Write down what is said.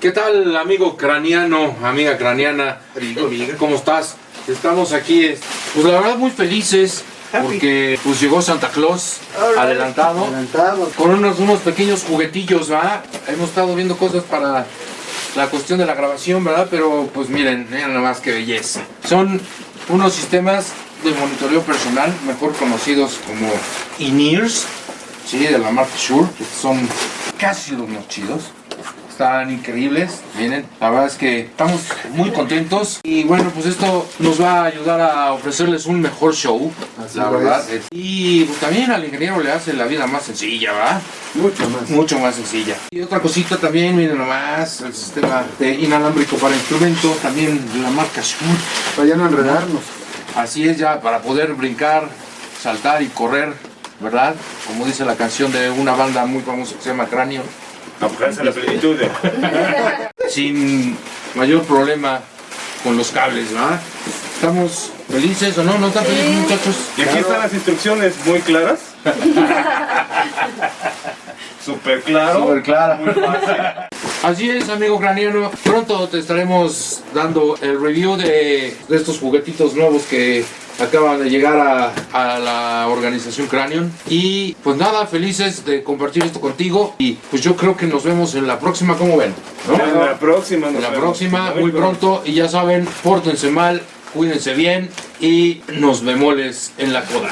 ¿Qué tal, amigo craneano, amiga craneana? ¿Cómo estás? Estamos aquí, pues la verdad muy felices porque pues llegó Santa Claus adelantado, Adelantado. con unos, unos pequeños juguetillos, ¿verdad? Hemos estado viendo cosas para la cuestión de la grabación, ¿verdad? Pero pues miren, miren nada más que belleza. Son unos sistemas de monitoreo personal, mejor conocidos como in-ears, ¿sí? De la marca Shure, que son casi los más chidos. Están increíbles, miren, la verdad es que estamos muy contentos y bueno, pues esto nos va a ayudar a ofrecerles un mejor show, Así la verdad. es. Y pues, también al ingeniero le hace la vida más sencilla, ¿verdad? Mucho más. mucho más sencilla. Y otra cosita también, miren nomás, el sistema de inalámbrico para instrumentos, también de la marca Shure. Para ya no enredarnos. Así es ya, para poder brincar, saltar y correr, ¿verdad? Como dice la canción de una banda muy famosa que se llama Cráneo, Alcanza la plenitud. sin mayor problema con los cables, ¿verdad? ¿Estamos felices o no? ¿No están felices muchachos? Y aquí están las instrucciones muy claras. Súper claro. Súper clara. Muy fácil. Así es, amigo craniano. Pronto te estaremos dando el review de, de estos juguetitos nuevos que acaban de llegar a, a la organización Cranion. Y pues nada, felices de compartir esto contigo. Y pues yo creo que nos vemos en la próxima, ¿cómo ven? ¿No? En la próxima. En la próxima, muy pronto. Y ya saben, pórtense mal, cuídense bien y nos vemos en la coda.